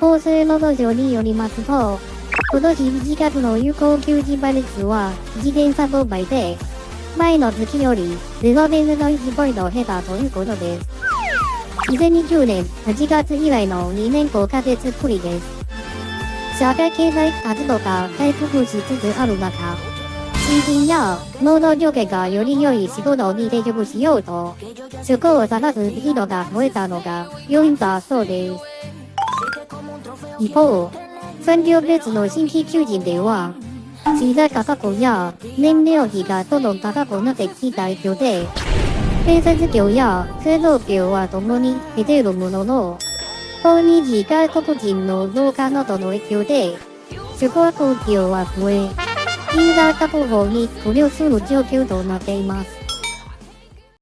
厚生労働省によりますと、今年1月の有効求人倍率は1.35倍で、前の月より0.01ポイント減ったということです。2020年8月以来の2年5ヶ月ぶりです。社会経済活動が回復しつつある中、新人や労働条件がより良い仕事に定着しようと、職を探す人が増えたのが要因だそうです。一方、産業別の新規求人では、資材価格や燃料費がどんどん高くなってきた影響で、建設業や製造業は共に減っているものの、訪日外国人の増加などの影響で、宿泊業は増え、人材確保に苦慮する状況となっています。